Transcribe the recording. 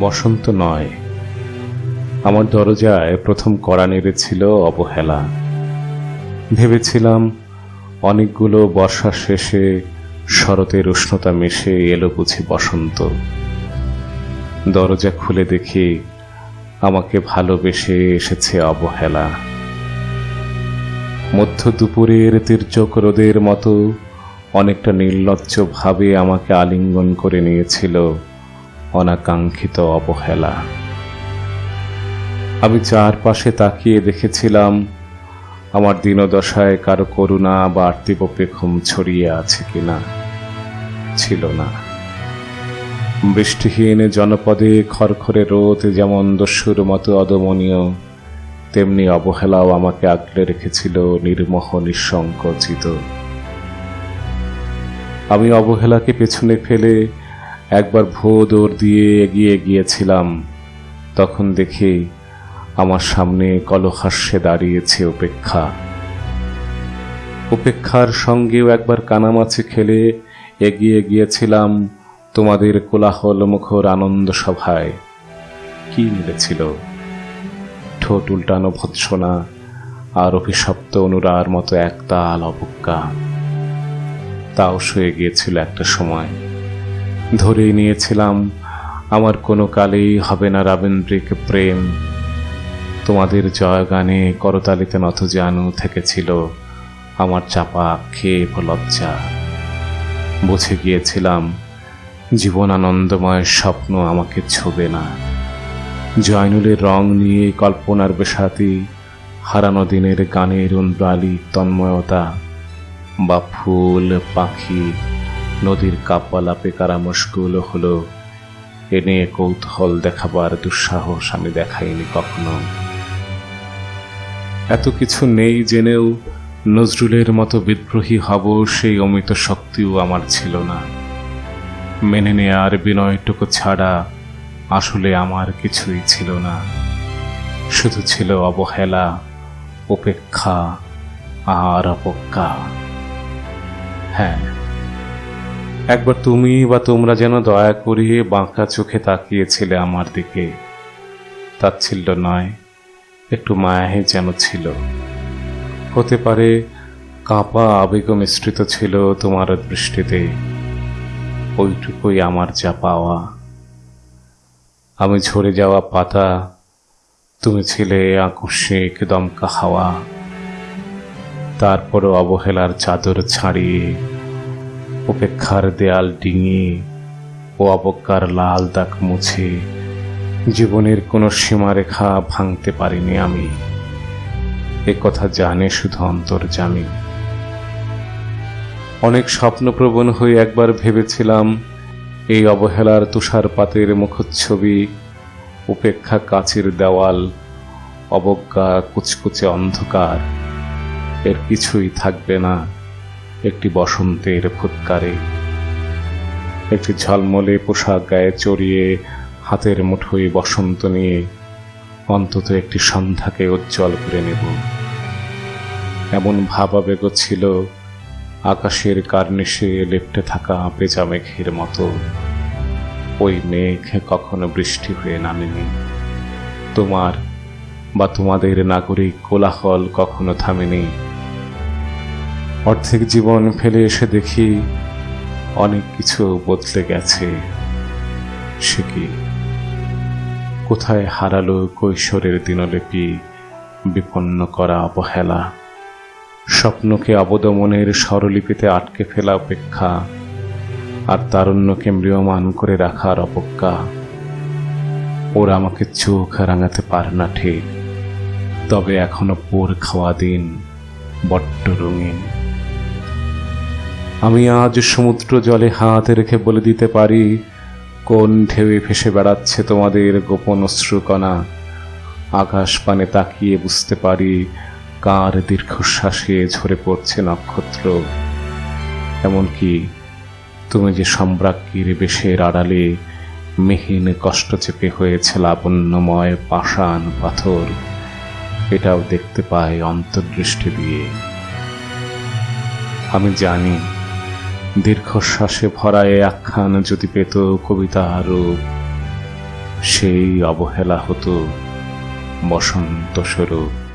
বসন্ত নয়। আমার দরজায় প্রথম কড়া নেড়েছিল অবহেলা। ভেবেছিলাম অনেকগুলো বর্ষা শেষে শরতের উষ্ণতা মিশে এলো বুঝি বসন্ত। দরজা খুলে দেখি আমাকে ভালোবেসে এসেছে অবহেলা। মধ্য দুপুরের তীর্যক রোদের মতো অনেকটা নির্লজ্জ ভাবে আমাকে আলিঙ্গন করে নিয়েছিল। অনাকাঙ্ক্ষিত অবহেলা। আমি চারপাশে তাকিয়ে দেখেছিলাম, আমার দিনদশায় কারও করুণা বা আর্তিবপেক্ষম ছড়িয়ে আছে কিনা। ছিল না। বৃষ্টিহীন জনপদে খড়খড়ে রোদ যেমন দস্যুর মতো অদমনীয়, তেমনি অবহেলাও আমাকে আগলে রেখেছিল নির্মোহ নিঃসংকোচিত। আমি অবহেলাকে পেছনে ফেলে একবার ভো দৌড় দিয়ে এগিয়ে গিয়েছিলাম, তখন দেখি আমার সামনে কলহাস্যে দাঁড়িয়েছে উপেক্ষা। উপেক্ষার সঙ্গেও একবার কানামাছি খেলে এগিয়ে গিয়েছিলাম তোমাদের কোলাহল মুখর আনন্দ সভায়। কি মিলেছিল? ঠোঁট উল্টানো ভৎসনা আর অভিশপ্ত অনুরার মতো একতাল অবজ্ঞা। তাও সয়ে গিয়েছিল একটা সময়। ধরেই নিয়েছিলাম, আমার কোনো কালেই হবে না রাবীন্দ্রিক প্রেম। তোমাদের জয়গানে করতালিতে নত জানু থেকেছিল আমার চাপা ক্ষেপ লজ্জা। বুঝে গিয়েছিলাম জীবন আনন্দময় স্বপ্ন আমাকে ছোবে না। জয়নুলের রং নিয়ে কল্পনার বেসাতি হারানো দিনের গানের উন্দ্রালি তন্ময়তা বা ফুল, পাখি নদীর কাব্বালাপে কারা মুশকুল হলো। এ নিয়ে কৌতূহল দেখাবার দুঃসাহস আমি দেখাইনি কখনো। এত কিছু নেই জেনেও নজরুলের মতো বিদ্রোহী হব সেই অমিত শক্তিও আমার ছিল না। মেনে নেয়ার বিনয়টুকু ছাড়া আসলে আমার কিছুই ছিল না। শুধু ছিল অবহেলা, উপেক্ষা আর অপেক্ষা। হ্যাঁ একবার তুমি বা তোমরা যেন দয়া করিয়ে বাঁকা চোখে তাকিয়েছিলে আমার দিকে। তাচ্ছিল্য নয়, একটু মায়াহে যেন ছিল। হতে পারে কাঁপা আবেগ মিশ্রিত ছিল তোমার দৃষ্টিতে, ওইটুকুই আমার যা পাওয়া। আমি ঝরে যাওয়া পাতা, তুমি ছিলে আকস্মিক দমকা হাওয়া। তারপরও অবহেলার চাদর ছাড়িয়ে উপেক্ষার দেয়াল ডিঙিয়ে ও অবজ্ঞার লাল দাগ মুছে। জীবনের কোনো সীমারেখা ভাঙতে পারিনি আমি। এ কথা জানে শুধু অন্তর্জামী অনেক স্বপ্নপ্রবণ হয়ে একবার ভেবেছিলাম, এই অবহেলার তুষারপাতের মুখচ্ছবি, উপেক্ষা কাচের দেওয়াল, অবজ্ঞা কুচকুচে অন্ধকার, এর কিছুই থাকবে না। একটি বসন্তের ফুৎকারে, একটি ঝলমলে পোশাক গায়ে চড়িয়ে হাতের মুঠোয় বসন্ত নিয়ে অন্তত একটি সন্ধ্যাকে উজ্জ্বল করে নেব। এমন ভাবাবেগ ছিল আকাশের কার্নিশে লেপটে থাকা পেঁচা মেঘের মতো। ওই মেঘ কখনো বৃষ্টি হয়ে নামেনি। তোমার বা তোমাদের নাগরিক কোলাহল কখনো থামেনি। অর্ধেক জীবন ফেলে এসে দেখি অনেক কিছু বদলে গেছে। সে কি? কোথায় হারালো কৈশোরের দিনলিপি, বিপন্ন করা অবহেলা? স্বপ্নকে অবদমনের স্বরলিপিতে আটকে ফেলা অপেক্ষা, আর তারুণ্যকে ম্রিয়মান করে রাখার অপেক্ষা ওরা আমাকে চোখ রাঙাতে পারে না ঠিক, তবে এখনও পোর খাওয়া দিন বড্ড রঙিন। আমি আজ সমুদ্র জলে হাত রেখে বলে দিতে পারি, কোন ঢেউয়ে ভেসে বেড়াচ্ছে তোমাদের গোপন অশ্রুকণা? আকাশ পানে তাকিয়ে বুঝতে পারি, কার দীর্ঘশ্বাসে ঝরে পড়ছে নক্ষত্র। এমনকি তুমি যে সম্রাজ্ঞীর বেশের আড়ালে মিহিন কষ্ট চেপে হয়েছে লাবণ্যময় পাষাণ পাথর, এটাও দেখতে পাই অন্তর্দৃষ্টি দিয়ে। আমি জানি দীর্ঘশ্বাসে ভরা এ আখ্যান যদি পেত কবিতা রূপ সেই অবহেলা হতো বসন্ত স্বরূপ।